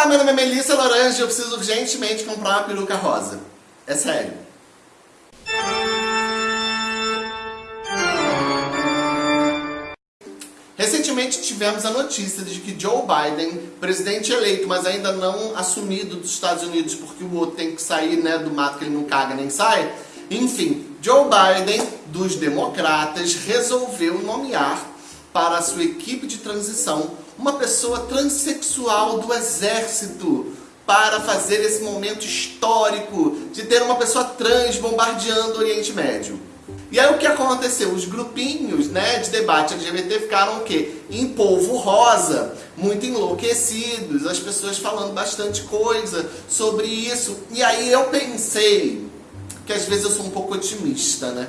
Olá, meu nome é Melissa Laranja e eu preciso urgentemente comprar uma peruca rosa. É sério. Recentemente tivemos a notícia de que Joe Biden, presidente eleito, mas ainda não assumido dos Estados Unidos, porque o outro tem que sair né, do mato que ele não caga nem sai. Enfim, Joe Biden, dos democratas, resolveu nomear para a sua equipe de transição uma pessoa transexual do exército para fazer esse momento histórico de ter uma pessoa trans bombardeando o Oriente Médio. E aí o que aconteceu? Os grupinhos né, de debate LGBT ficaram o quê? Em polvo rosa, muito enlouquecidos, as pessoas falando bastante coisa sobre isso. E aí eu pensei, que às vezes eu sou um pouco otimista, né?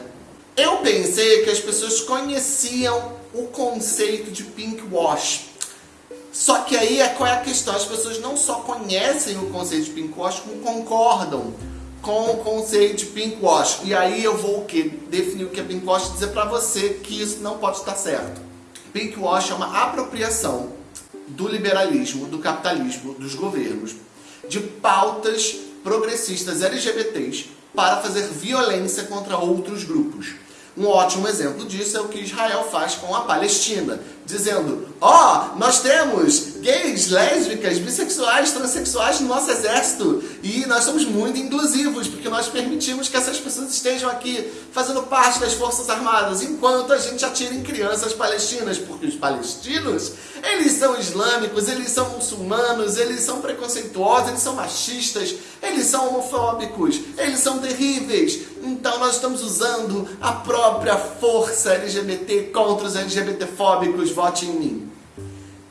Eu pensei que as pessoas conheciam o conceito de pink wash. Só que aí é qual é a questão? As pessoas não só conhecem o conceito de pink wash, como concordam com o conceito de pink wash. E aí eu vou o quê? Definir o que é pink wash e dizer para você que isso não pode estar certo. Pink wash é uma apropriação do liberalismo, do capitalismo, dos governos, de pautas progressistas LGBTs para fazer violência contra outros grupos. Um ótimo exemplo disso é o que Israel faz com a Palestina, dizendo, ó, oh, nós temos gays, lésbicas, bissexuais, transexuais no nosso exército e nós somos muito inclusivos, porque nós permitimos que essas pessoas estejam aqui fazendo parte das forças armadas, enquanto a gente atira em crianças palestinas, porque os palestinos, eles são islâmicos, eles são muçulmanos, eles são preconceituosos, eles são machistas, eles são homofóbicos, eles são terríveis. Então nós estamos usando a própria força LGBT contra os LGBTfóbicos, vote em mim.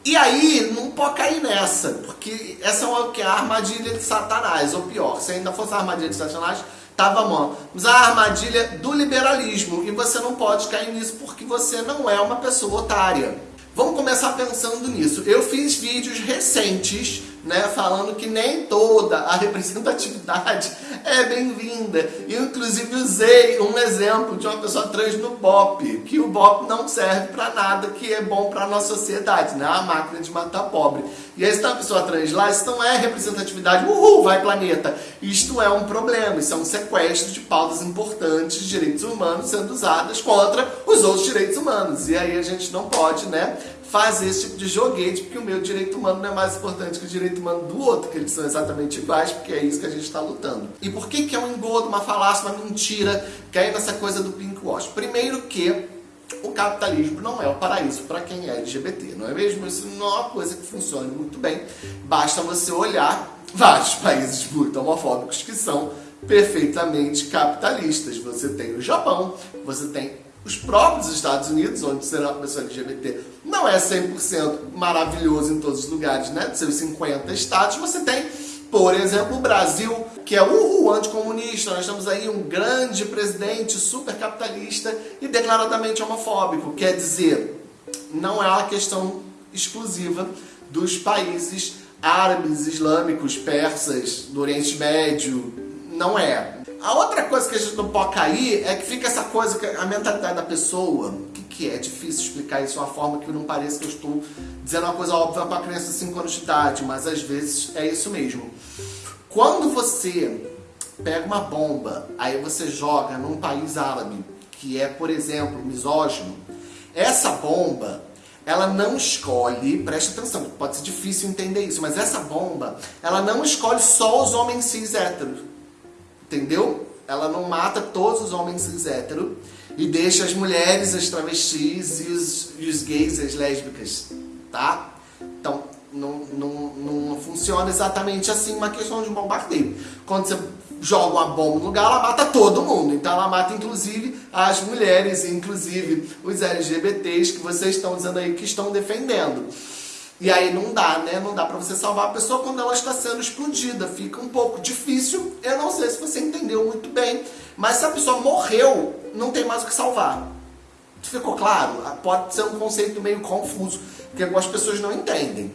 E aí, não pode cair nessa, porque essa é o que? A armadilha de Satanás, ou pior, se ainda fosse a armadilha de Satanás, tava bom. Mas a armadilha do liberalismo, e você não pode cair nisso porque você não é uma pessoa otária. Vamos começar pensando nisso. Eu fiz vídeos recentes né, falando que nem toda a representatividade é bem-vinda. Inclusive usei um exemplo de uma pessoa trans no BOP, que o BOP não serve para nada que é bom para a nossa sociedade, né, a máquina de matar pobre. E aí está uma pessoa trans lá, isso não é representatividade, uhul, vai planeta. Isto é um problema, isso é um sequestro de pautas importantes de direitos humanos sendo usadas contra os outros direitos humanos. E aí a gente não pode, né, fazer esse tipo de joguete, porque o meu direito humano não é mais importante que o direito humano do outro, que eles são exatamente iguais, porque é isso que a gente está lutando. E por que, que é um engodo, uma falácia, uma mentira, cair nessa coisa do pink wash? Primeiro que o capitalismo não é o paraíso para quem é LGBT, não é mesmo? Isso não é uma coisa que funcione muito bem. Basta você olhar vários países muito homofóbicos que são perfeitamente capitalistas. Você tem o Japão, você tem os próprios Estados Unidos, onde ser uma pessoa LGBT não é 100% maravilhoso em todos os lugares, né? De seus 50 estados, você tem, por exemplo, o Brasil, que é o anticomunista. Nós temos aí um grande presidente super capitalista e declaradamente homofóbico. Quer dizer, não é uma questão exclusiva dos países árabes, islâmicos, persas, do Oriente Médio. Não é. A outra coisa que a gente não pode cair é que fica essa coisa, que a mentalidade da pessoa, que, que é? Difícil explicar isso de uma forma que não pareça que eu estou dizendo uma coisa óbvia para criança de 5 anos de idade, mas às vezes é isso mesmo. Quando você pega uma bomba, aí você joga num país árabe, que é, por exemplo, misógino, essa bomba, ela não escolhe, preste atenção, pode ser difícil entender isso, mas essa bomba, ela não escolhe só os homens cis héteros entendeu? Ela não mata todos os homens cis hétero e deixa as mulheres, as travestis e os, e os gays, as lésbicas, tá? Então, não, não, não funciona exatamente assim uma questão de bombardeio. Quando você joga uma bomba no lugar, ela mata todo mundo. Então ela mata inclusive as mulheres, inclusive os LGBTs que vocês estão dizendo aí que estão defendendo. E aí não dá, né? Não dá pra você salvar a pessoa quando ela está sendo explodida. Fica um pouco difícil. Eu não sei se você entendeu muito bem. Mas se a pessoa morreu, não tem mais o que salvar. Ficou claro? Pode ser um conceito meio confuso, porque algumas pessoas não entendem.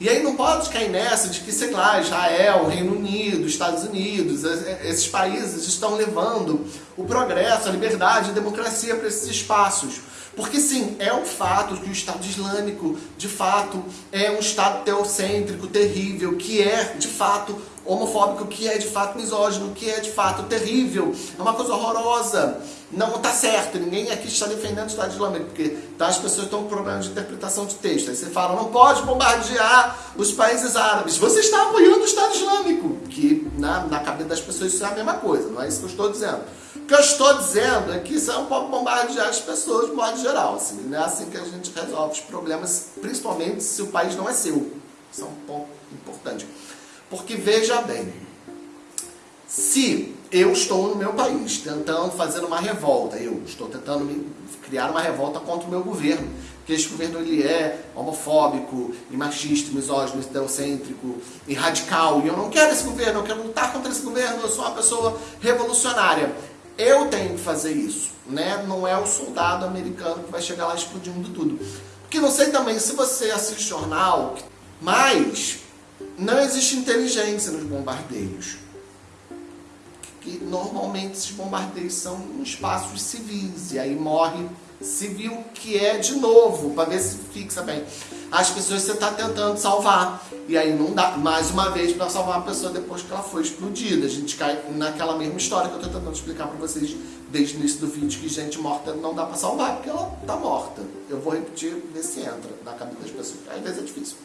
E aí não pode cair nessa de que, sei lá, Israel, Reino Unido, Estados Unidos, esses países estão levando o progresso, a liberdade, a democracia para esses espaços. Porque sim, é um fato que o Estado Islâmico, de fato, é um Estado teocêntrico, terrível, que é, de fato, homofóbico, que é, de fato, misógino, que é, de fato, terrível. É uma coisa horrorosa. Não está certo, ninguém aqui está defendendo o Estado Islâmico, porque tá, as pessoas estão com problemas de interpretação de texto. Aí você fala, não pode bombardear os países árabes. Você está apoiando o Estado Islâmico, que na, na cabeça das pessoas isso é a mesma coisa, não é isso que eu estou dizendo. O que eu estou dizendo é que você não pode bombardear as pessoas de modo geral. Assim, não é assim que a gente resolve os problemas, principalmente se o país não é seu. Isso é um ponto importante. Porque veja bem, se eu estou no meu país tentando fazer uma revolta, eu estou tentando criar uma revolta contra o meu governo, que esse governo ele é homofóbico, e machista, misógino, teocêntrico e radical, e eu não quero esse governo, eu quero lutar contra esse governo, eu sou uma pessoa revolucionária. Eu tenho que fazer isso, né? Não é o soldado americano que vai chegar lá explodindo tudo. Porque não sei também se você assiste jornal, mas não existe inteligência nos bombardeios. Que normalmente esses bombardeios são em espaços civis, e aí morre civil que é de novo, para ver se fixa bem. As pessoas você está tentando salvar. E aí não dá, mais uma vez, para salvar a pessoa depois que ela foi explodida. A gente cai naquela mesma história que eu estou tentando explicar para vocês desde o início do vídeo, que gente morta não dá para salvar, porque ela está morta. Eu vou repetir, ver se entra na cabeça das pessoas. Às vezes é difícil.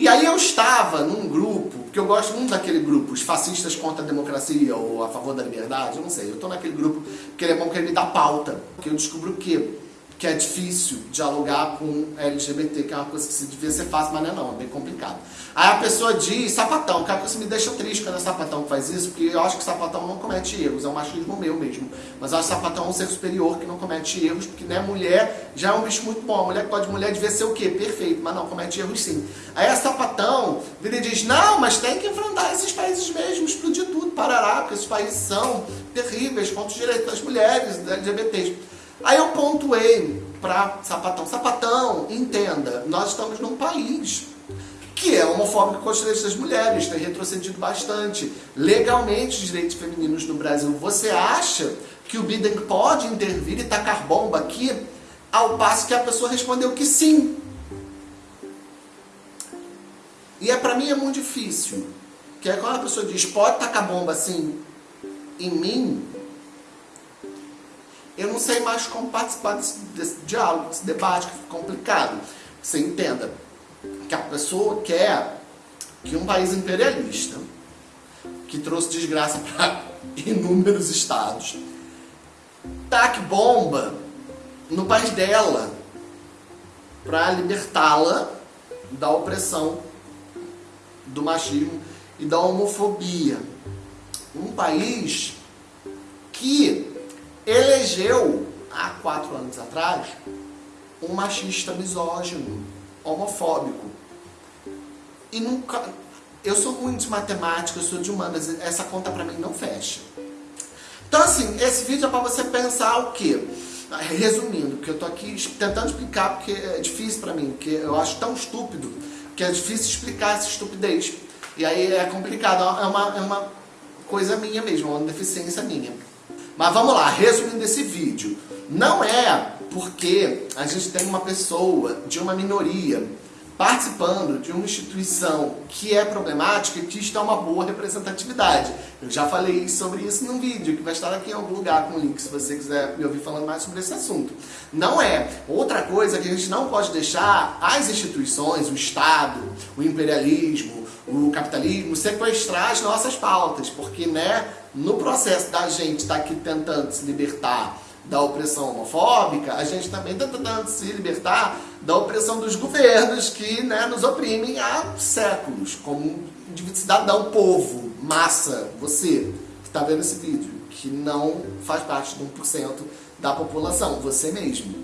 E aí eu estava num grupo, porque eu gosto muito daquele grupo, os fascistas contra a democracia ou a favor da liberdade, eu não sei. Eu estou naquele grupo porque ele é bom que ele me dá pauta. Porque eu descubro o quê? Que é difícil dialogar com LGBT, que é uma coisa que devia ser fácil, mas não é não, é bem complicado. Aí a pessoa diz, sapatão, cara, isso me deixa triste quando é sapatão que faz isso, porque eu acho que sapatão não comete erros, é um machismo meu mesmo. Mas eu acho que sapatão é um ser superior que não comete erros, porque né, mulher já é um bicho muito bom, a mulher que pode mulher devia ser o quê? Perfeito, mas não, comete erros sim. Aí a sapatão vira e diz, não, mas tem que enfrentar esses países mesmo, explodir tudo, parará, porque esses países são terríveis contra os direitos das mulheres, LGBTs. Aí eu pontuei para Sapatão. Sapatão, entenda, nós estamos num país que é homofóbico com os direitos das mulheres, tem retrocedido bastante. Legalmente, os direitos femininos no Brasil. Você acha que o Biden pode intervir e tacar bomba aqui? Ao passo que a pessoa respondeu que sim. E é para mim é muito difícil. Que é quando a pessoa diz, pode tacar bomba assim em mim, eu não sei mais como participar desse, desse diálogo, desse debate que fica complicado. Você entenda que a pessoa quer que um país imperialista, que trouxe desgraça para inúmeros estados, taque bomba no país dela para libertá-la da opressão, do machismo e da homofobia. Um país que elegeu, há quatro anos atrás, um machista misógino, homofóbico. E nunca... Eu sou ruim de matemática, eu sou de humanas, essa conta pra mim não fecha. Então assim, esse vídeo é pra você pensar o quê? Resumindo, que eu tô aqui tentando explicar porque é difícil pra mim, porque eu acho tão estúpido que é difícil explicar essa estupidez. E aí é complicado, é uma, é uma coisa minha mesmo, uma deficiência minha. Mas vamos lá, resumindo esse vídeo. Não é porque a gente tem uma pessoa de uma minoria participando de uma instituição que é problemática que está uma boa representatividade. Eu já falei sobre isso num vídeo que vai estar aqui em algum lugar com o link se você quiser me ouvir falando mais sobre esse assunto. Não é. Outra coisa que a gente não pode deixar as instituições, o Estado, o imperialismo, o capitalismo sequestrar as nossas pautas, porque né, no processo da gente estar tá aqui tentando se libertar da opressão homofóbica, a gente também está tentando se libertar da opressão dos governos que né, nos oprimem há séculos, como cidadão, povo, massa, você que está vendo esse vídeo, que não faz parte de 1% da população, você mesmo.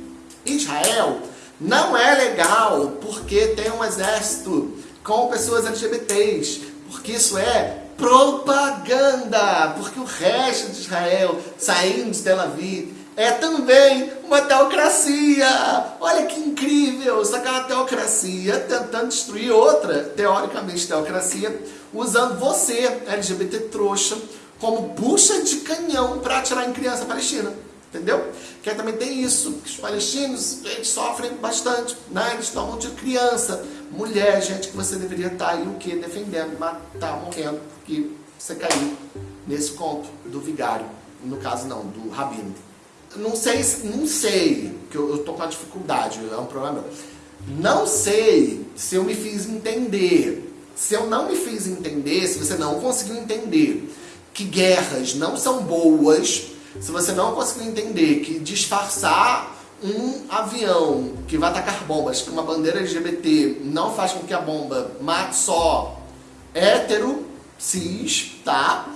Israel não é legal porque tem um exército com pessoas LGBTs, porque isso é propaganda, porque o resto de Israel, saindo de Tel Aviv, é também uma teocracia. Olha que incrível! Só que é uma teocracia tentando destruir outra, teoricamente teocracia, usando você, LGBT trouxa, como bucha de canhão para atirar em criança palestina. Entendeu? Que também tem isso, que os palestinos eles sofrem bastante, né? Eles tomam de criança, mulher, gente que você deveria estar aí o que? Defendendo, matar, tá morrendo, porque você caiu nesse conto do vigário. No caso não, do rabino. Não sei, não sei, que eu, eu tô com a dificuldade, é um problema meu. Não sei se eu me fiz entender. Se eu não me fiz entender, se você não conseguiu entender que guerras não são boas, se você não conseguir entender que disfarçar um avião que vai atacar bombas com uma bandeira LGBT não faz com que a bomba mate só hétero, cis, tá?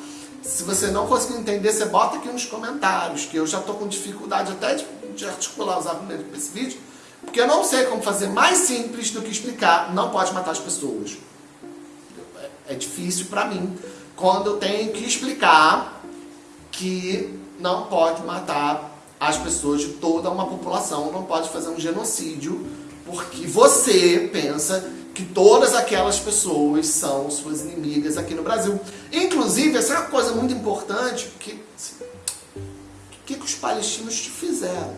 Se você não conseguir entender, você bota aqui nos comentários, que eu já tô com dificuldade até de, de articular os argumentos para esse vídeo, porque eu não sei como fazer mais simples do que explicar não pode matar as pessoas. É, é difícil para mim quando eu tenho que explicar que não pode matar as pessoas de toda uma população, não pode fazer um genocídio, porque você pensa que todas aquelas pessoas são suas inimigas aqui no Brasil. Inclusive, essa é uma coisa muito importante, porque o que, que os palestinos te fizeram?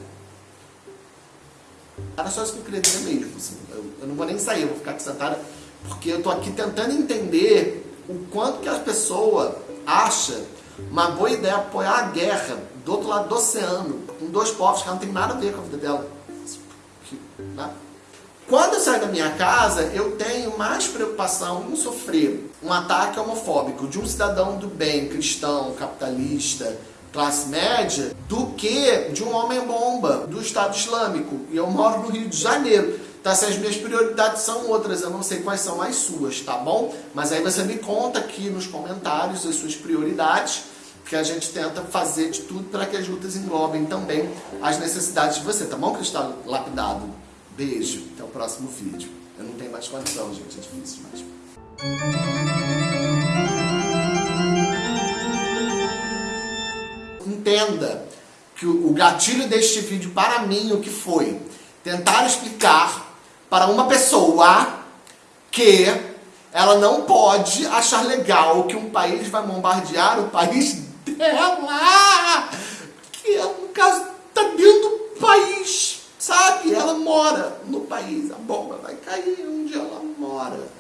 Era só isso que eu queria dizer mesmo. Assim, eu, eu, não vou nem sair, eu vou ficar aqui sentada, porque eu estou aqui tentando entender o quanto que a pessoa acha uma boa ideia apoiar a guerra do outro lado do oceano, com dois povos que não tem nada a ver com a vida dela. Né? Quando eu saio da minha casa, eu tenho mais preocupação em sofrer um ataque homofóbico de um cidadão do bem, cristão, capitalista, classe média, do que de um homem-bomba do Estado Islâmico. E eu moro no Rio de Janeiro. Tá, se as minhas prioridades são outras, eu não sei quais são as suas, tá bom? Mas aí você me conta aqui nos comentários as suas prioridades, que a gente tenta fazer de tudo para que as lutas englobem também as necessidades de você, tá bom, Cristal Lapidado? Beijo, até o próximo vídeo. Eu não tenho mais condição, gente, é difícil demais. Entenda que o gatilho deste vídeo para mim o que foi tentar explicar para uma pessoa que ela não pode achar legal que um país vai bombardear o país dela, que é, no caso tá dentro do país, sabe? Ela mora no país, a bomba vai cair onde ela mora.